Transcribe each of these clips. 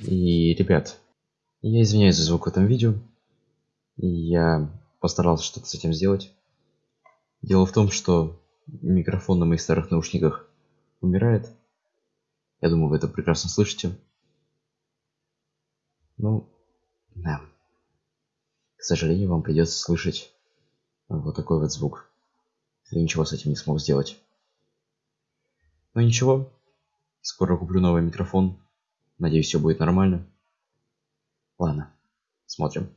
И, ребят, я извиняюсь за звук в этом видео. Я постарался что-то с этим сделать. Дело в том, что микрофон на моих старых наушниках умирает. Я думаю, вы это прекрасно слышите. Ну, да. К сожалению, вам придется слышать вот такой вот звук. Я ничего с этим не смог сделать. Но ничего. Скоро куплю новый микрофон. Надеюсь, все будет нормально. Ладно, смотрим.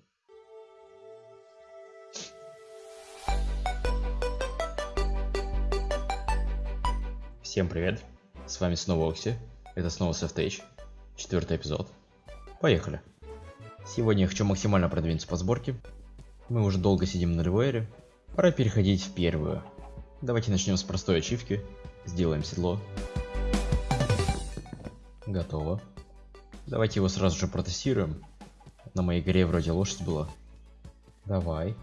Всем привет, с вами снова Окси, это снова Saftage, четвертый эпизод. Поехали. Сегодня я хочу максимально продвинуться по сборке. Мы уже долго сидим на ревейре, пора переходить в первую. Давайте начнем с простой ачивки, сделаем седло. Готово. Давайте его сразу же протестируем. На моей горе вроде лошадь была. Давай.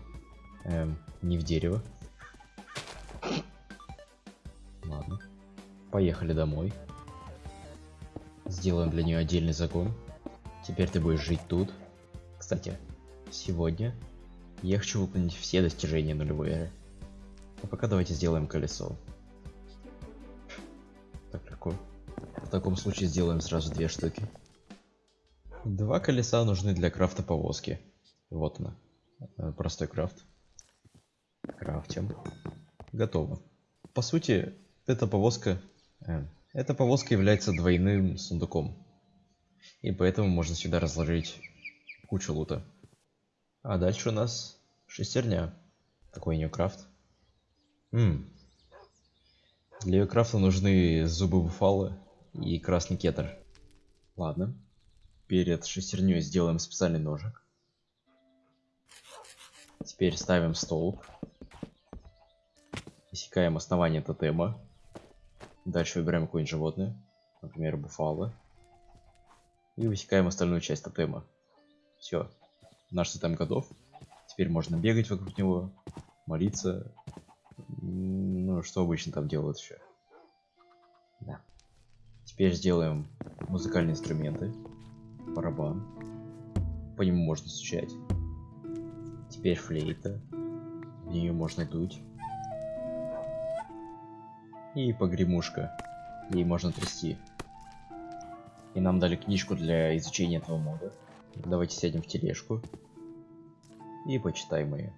Эм, не в дерево. Ладно. Поехали домой. Сделаем для нее отдельный загон. Теперь ты будешь жить тут. Кстати, сегодня я хочу выполнить все достижения нулевой эры. А пока давайте сделаем колесо. Так легко. В таком случае сделаем сразу две штуки. Два колеса нужны для крафта повозки. Вот она. Э, простой крафт. Крафтим. Готово. По сути, эта повозка... Э, эта повозка является двойным сундуком. И поэтому можно сюда разложить кучу лута. А дальше у нас шестерня. Такой нее крафт. М Для ее крафта нужны зубы буфалы и красный кетер. Ладно перед шестерней сделаем специальный ножик. Теперь ставим столб. Иссякаем основание тотема. Дальше выбираем какое-нибудь животное. Например, буфало. И высекаем остальную часть тотема. Все. Наш тотем готов. Теперь можно бегать вокруг него, молиться. Ну, что обычно там делают еще. Да. Теперь сделаем музыкальные инструменты барабан. По нему можно стучать. Теперь флейта. В нее можно дуть. И погремушка. Ей можно трясти. И нам дали книжку для изучения этого мода. Давайте сядем в тележку. И почитаем ее.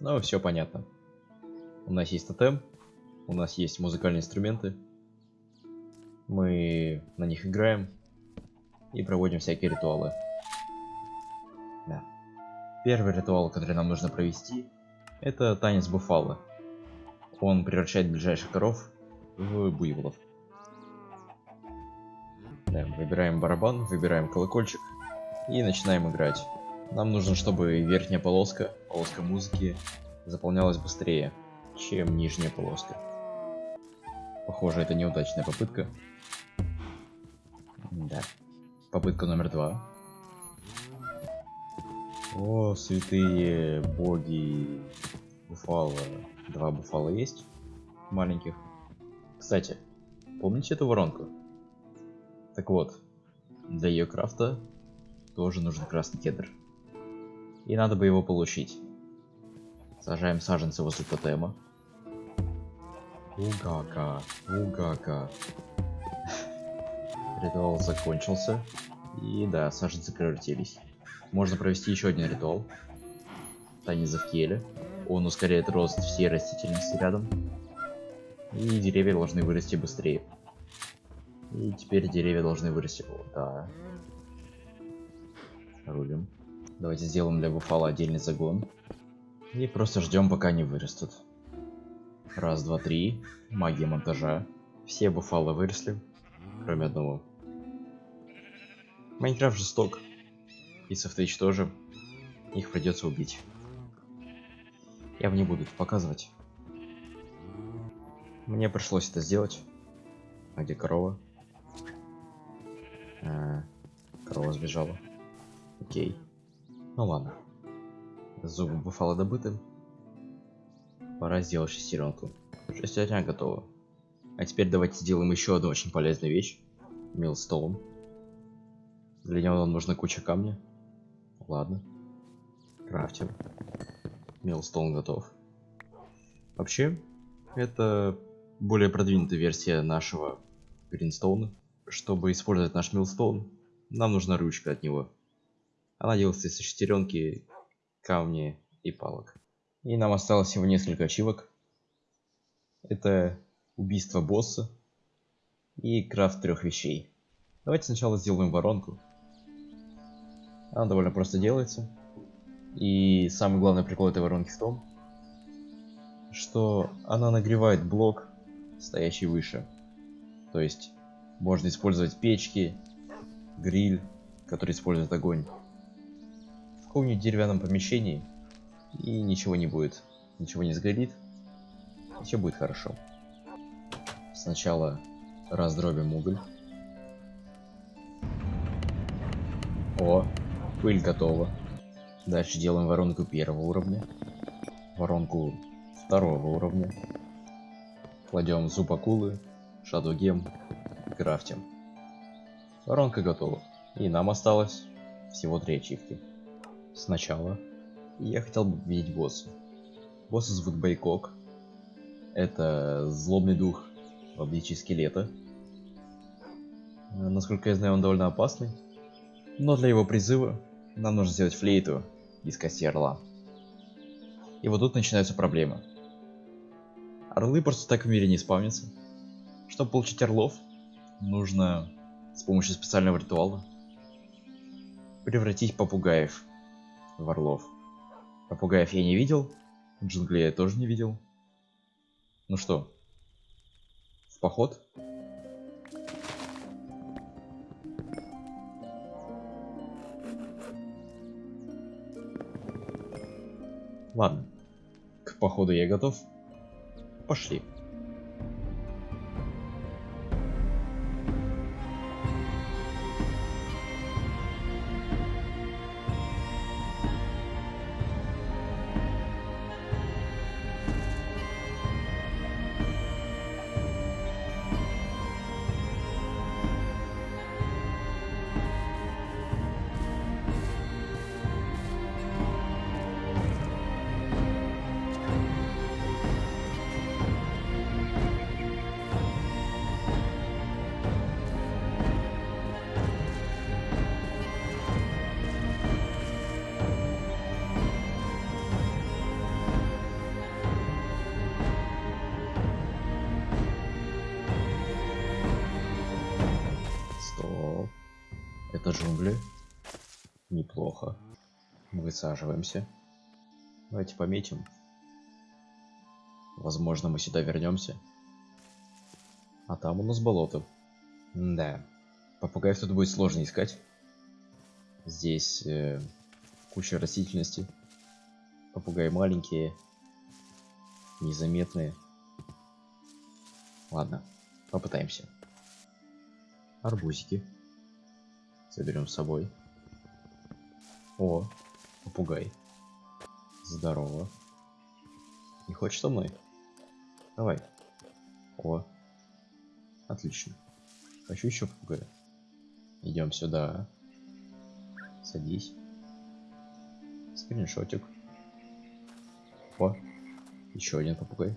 Ну, все понятно. У нас есть тотем, у нас есть музыкальные инструменты. Мы на них играем и проводим всякие ритуалы. Да. Первый ритуал, который нам нужно провести, это танец буфала. Он превращает ближайших коров в буйволов. Да, выбираем барабан, выбираем колокольчик и начинаем играть. Нам нужно, чтобы верхняя полоска, полоска музыки, заполнялась быстрее, чем нижняя полоска. Похоже, это неудачная попытка. Да. Попытка номер два. О, святые боги. Буфало. Два буфала есть. Маленьких. Кстати, помните эту воронку? Так вот, для ее крафта тоже нужен красный кедр. И надо бы его получить. Сажаем саженцы возле тотема. Угага, угага. Ритуал закончился. И да, саженцы превратились. Можно провести еще один ритуал. Танец Завкеля. Он ускоряет рост всей растительности рядом. И деревья должны вырасти быстрее. И теперь деревья должны вырасти. О, да. Рулим. Давайте сделаем для буфала отдельный загон. И просто ждем, пока они вырастут. Раз, два, три. Магия монтажа. Все буфалы выросли, кроме одного. Майнкрафт жесток. И Софтейдж тоже. Их придется убить. Я вам не буду это показывать. Мне пришлось это сделать. А где корова? А, корова сбежала. Окей. Ну ладно. Зубы буфала добыты. Пора сделать шестеренку. Шестерня готова. А теперь давайте сделаем еще одну очень полезную вещь. Милстоун. Для него нам нужна куча камня. Ладно. Крафтим. Милстоун готов. Вообще, это более продвинутая версия нашего Гринстоуна. Чтобы использовать наш Милстоун, нам нужна ручка от него. Она делается из шестеренки, камня и палок. И нам осталось всего несколько ачивок. Это убийство босса и крафт трех вещей. Давайте сначала сделаем воронку. Она довольно просто делается. И самый главный прикол этой воронки в том, что она нагревает блок, стоящий выше. То есть можно использовать печки, гриль, который использует огонь. В каком-нибудь деревянном помещении и ничего не будет. Ничего не сгорит. И все будет хорошо. Сначала раздробим уголь. О, пыль готова. Дальше делаем воронку первого уровня. Воронку второго уровня. Кладем зуб акулы, шадугем крафтим. Воронка готова. И нам осталось всего три ачивки. Сначала я хотел бы видеть босса. Босса зовут Байкок. Это злобный дух в обличии скелета. Э, насколько я знаю, он довольно опасный. Но для его призыва нам нужно сделать флейту из кости орла. И вот тут начинаются проблемы. Орлы просто так в мире не спавнятся. Чтобы получить орлов, нужно с помощью специального ритуала превратить попугаев в орлов. Попугаев я не видел, джунглей я тоже не видел. Ну что, поход. Ладно, к походу я готов. Пошли. Это джунгли. Неплохо. Высаживаемся. Давайте пометим. Возможно, мы сюда вернемся. А там у нас болото. да. Попугаев тут будет сложно искать. Здесь э, куча растительности. Попугаи маленькие. Незаметные. Ладно, попытаемся. Арбузики. Заберем с собой. О, попугай. Здорово. Не хочешь со мной? Давай. О. Отлично. Хочу еще попугая. Идем сюда. Садись. Скриншотик. О. Еще один попугай.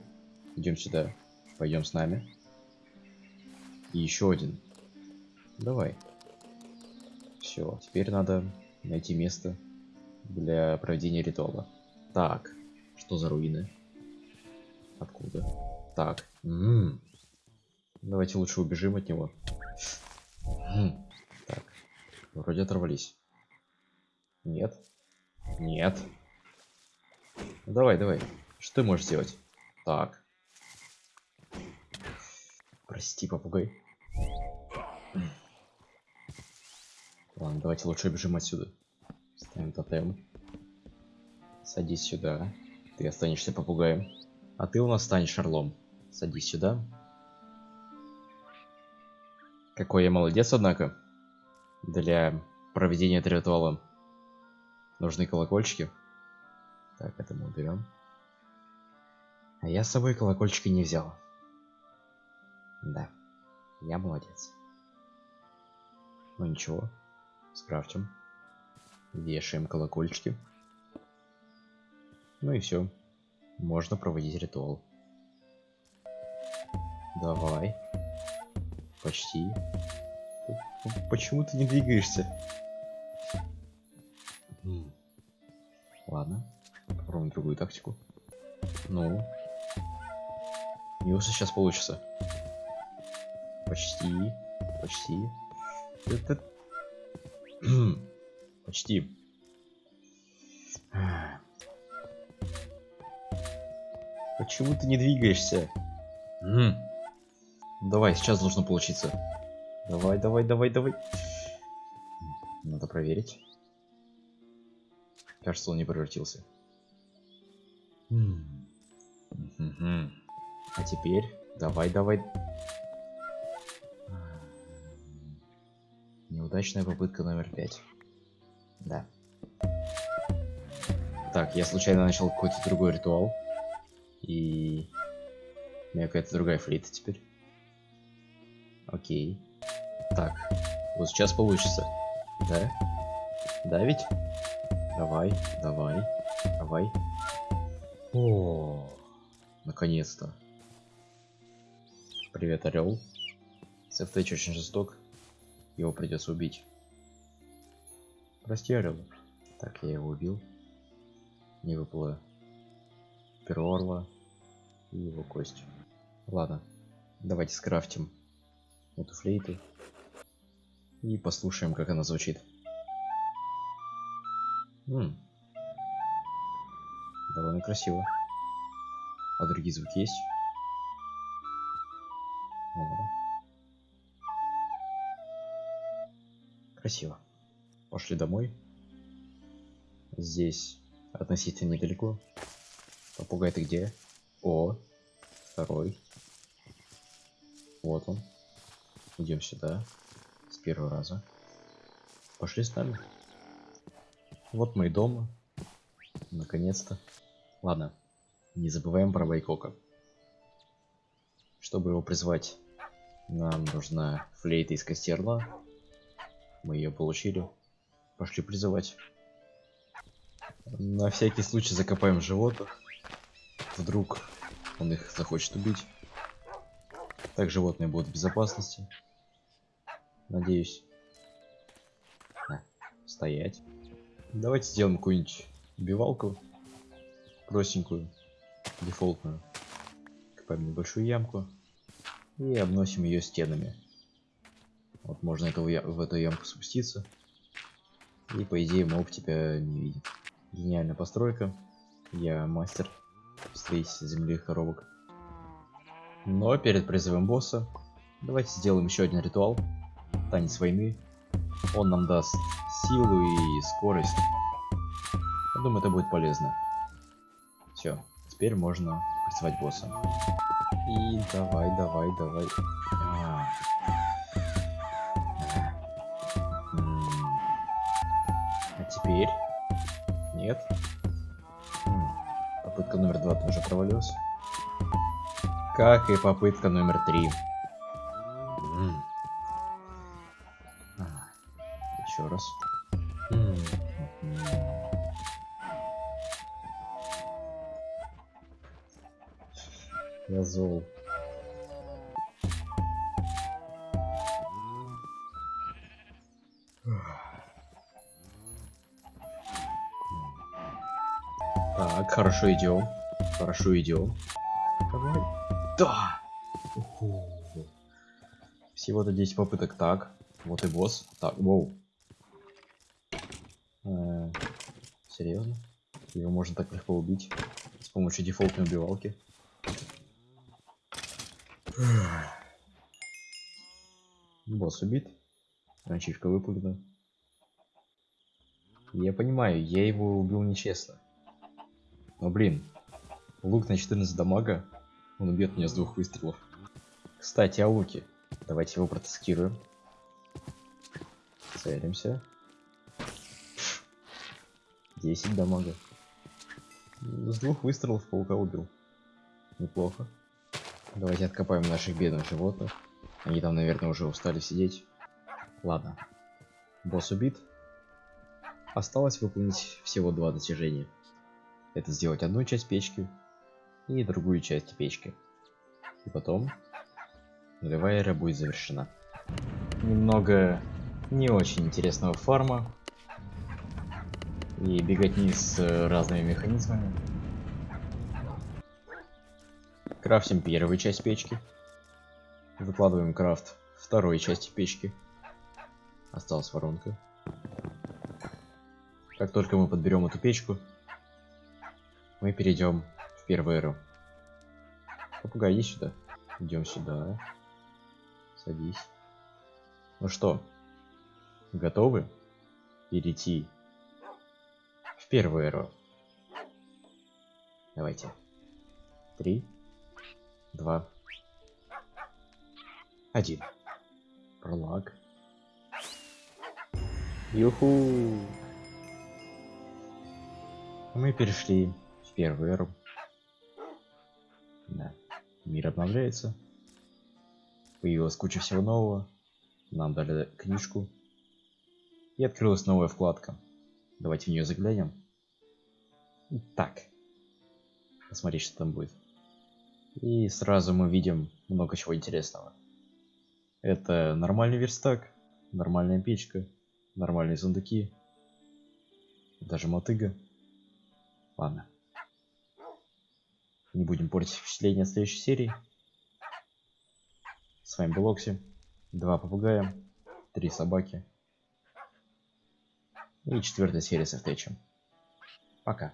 Идем сюда. Пойдем с нами. И еще один. Давай. Все, теперь надо найти место для проведения ритуала. Так, что за руины? Откуда? Так. М -м -м. Давайте лучше убежим от него. Так. Вроде оторвались. Нет. Нет. Давай, давай. Что ты можешь сделать? Так. Прости, попугай. Ладно, давайте лучше бежим отсюда. Ставим тотем. Садись сюда. Ты останешься попугаем. А ты у нас станешь орлом. Садись сюда. Какой я молодец, однако. Для проведения этого ритуала нужны колокольчики. Так, это мы уберем. А я с собой колокольчики не взял. Да, я молодец. Ну ничего, скрафтим. Вешаем колокольчики. Ну и все. Можно проводить ритуал. Давай. Почти. Почему ты не двигаешься? Ладно. Попробуем другую тактику. Ну. Неужели сейчас получится? Почти. Почти. Это... Почти. Почему ты не двигаешься? Давай, сейчас должно получиться. Давай, давай, давай, давай. Надо проверить. Кажется, он не превратился. А теперь давай, давай. Неудачная попытка номер пять. Да. Так, я случайно начал какой-то другой ритуал. И... У меня какая-то другая флейта теперь. Окей. Так, вот сейчас получится. Да? Да ведь? Давай, давай, давай. О, наконец-то. Привет, Орел. Сефтэч очень жесток. Его придется убить. Прости, Орел. Так, я его убил. Не выпало перо орла и его кость. Ладно, давайте скрафтим эту флейту и послушаем, как она звучит. М -м. Довольно красиво. А другие звуки есть? О. Красиво. Пошли домой. Здесь относительно недалеко. Попугай ты где? О, второй. Вот он. Идем сюда. С первого раза. Пошли с нами. Вот мы и дома. Наконец-то. Ладно. Не забываем про Байкока. Чтобы его призвать, нам нужна флейта из костерла. Мы ее получили. Пошли призывать. На всякий случай закопаем животных. Вдруг он их захочет убить. Так животные будут в безопасности. Надеюсь. А, стоять. Давайте сделаем какую-нибудь убивалку. Простенькую. Дефолтную. Копаем небольшую ямку. И обносим ее стенами. Вот можно это в эту ямку спуститься. И по идее моб тебя не видит. Гениальная постройка. Я мастер строительства земляных коробок. Но перед призывом босса давайте сделаем еще один ритуал. Танец войны. Он нам даст силу и скорость. Я думаю, это будет полезно. Все, теперь можно призывать босса. И давай, давай, давай. Провалилась. Как и попытка номер три. Еще раз. Я зол. Так, хорошо идем. Хорошо идем. Давай. Да! Всего-то 10 попыток. Так, вот и босс. Так, воу. Э, серьезно? Его можно так легко убить с помощью дефолтной убивалки. Босс убит. Ачивка выполнена. Я понимаю, я его убил нечестно. Но блин, лук на 14 дамага, он убьет меня с двух выстрелов. Кстати, о луке. Давайте его протестируем. Целимся. 10 дамага. С двух выстрелов паука убил. Неплохо. Давайте откопаем наших бедных животных. Они там, наверное, уже устали сидеть. Ладно. Босс убит. Осталось выполнить всего два достижения. Это сделать одну часть печки и другую часть печки. И потом нулевая эра будет завершена. Немного не очень интересного фарма. И беготни с разными механизмами. Крафтим первую часть печки. Выкладываем крафт второй части печки. Осталась воронка. Как только мы подберем эту печку, мы перейдем в первую эру. Попугай, иди сюда. Идем сюда. Садись. Ну что, готовы перейти в первую эру? Давайте. Три, два, один. Пролаг. Юху! Мы перешли в первую эру. Мир обновляется. Появилась куча всего нового. Нам дали книжку. И открылась новая вкладка. Давайте в нее заглянем. Так. Посмотреть, что там будет. И сразу мы видим много чего интересного. Это нормальный верстак, нормальная печка, нормальные сундуки, даже мотыга. Ладно. Не будем портить впечатление следующей серии. С вами был Окси. Два попугая, три собаки. И четвертая серия со Фтечем. Пока.